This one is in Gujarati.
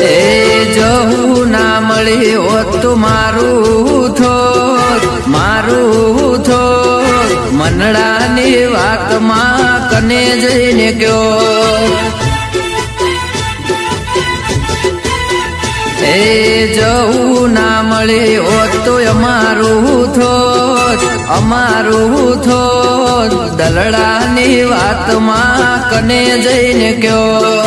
એ જવું ના મળી હોત તો મારું થોત મારું થોત, મનડાની વાતમાં કને જઈને ગયો. એ જવું ના મળે હોત તો અમારું થોત અમારું થોત, દલડાની વાતમાં કને જઈને કયો